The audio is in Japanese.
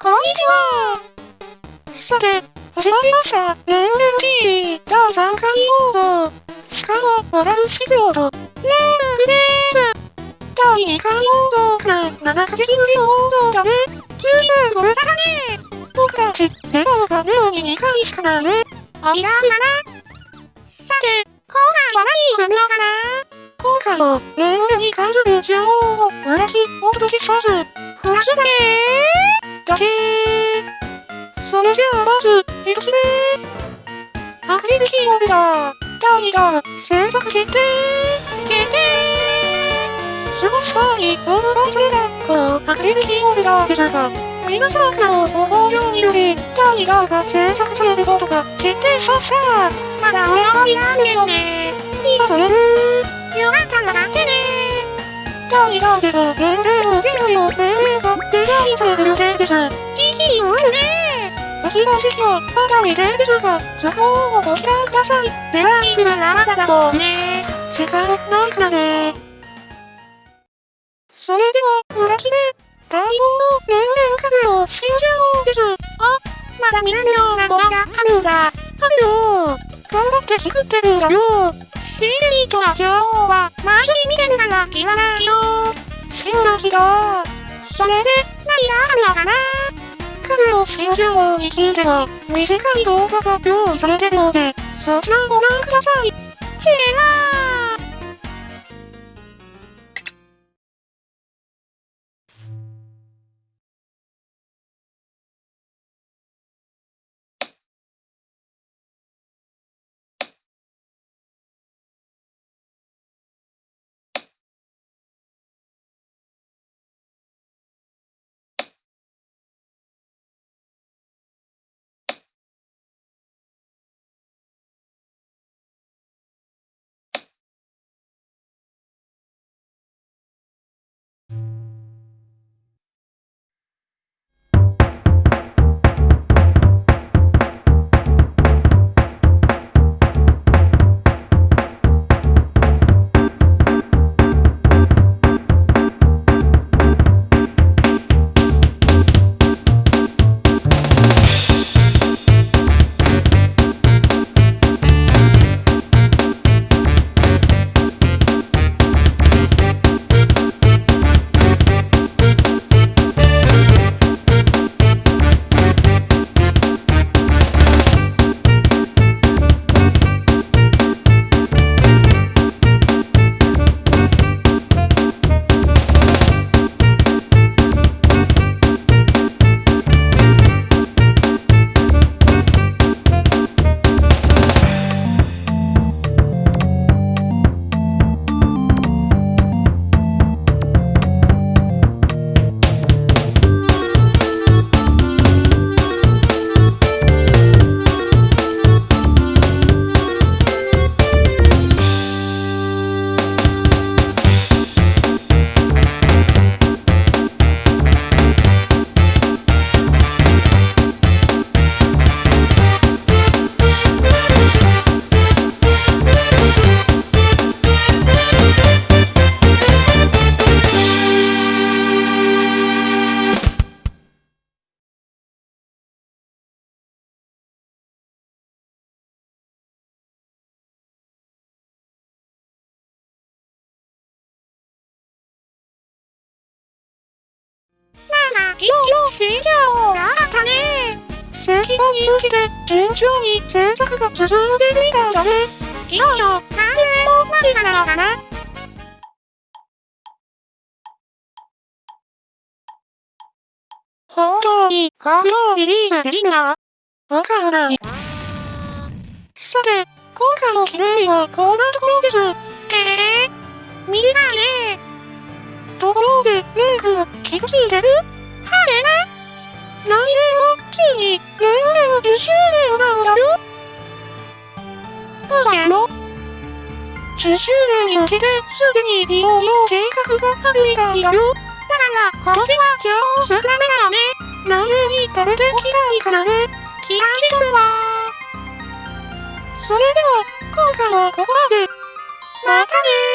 こんにちは。さて、始まりました。レンレン TV 第3回モード。しかも、モダルシロード。レングです。第2回モードから7ヶ月ぶりのモードだね。ずいぶんご無沙汰ね。僕たち、レバーがネオに2回しかないね。おいらんだな。さて、今回は何するのかな今回も、レンレンに関する情報を2つお届けします。フラッシュだねだけそれじゃあまず、一つ目。アクリルキーホルダー第2弾制作決定決定。すごそうに応募がそれだこのアクリルキーホルダーですが皆様からのご好評により第2弾が制作されることが決定。しましたまだお願いなんだよね。今それるよかったら待ってね。第2弾では年齢のゲロ予定ですいい日もあるね私の時期はまだ未定ですが、そこをご期待ください。では、いくらまだだろうね。時間ないからね。それでは、二つ目。待望の年齢家具の新情報です。あ、まだ見れるよ。うなものがあるんだ。あるよ。頑張って作ってるんだよ。シールリーとの情報は、マジに見てるからいらないよ。そうなんだ。それで、だがあるのかな家具の新情報については、短い動画が用意されてるので、そちらをご覧ください。チレラなんか、いろいろ新情報があったね。正規版に向けて、順調に制作が進んでるみたいだね。いよいよ、完成も間近なのかな本当に、好評リリースできるのわからない。さて、今回の記念日はこんなところです。ええー、短いね。ところで、レンク、気がついてる。来年は、ついに、レンレン10周年なんだよ。そうやろ ?10 周年に向けて、すでにいろいろ計画があるみたいだよ。だから、今年は超少なめなのね。来年に食べておきたいからね。気合いしてるわ。それでは、今回はここまで。またねー。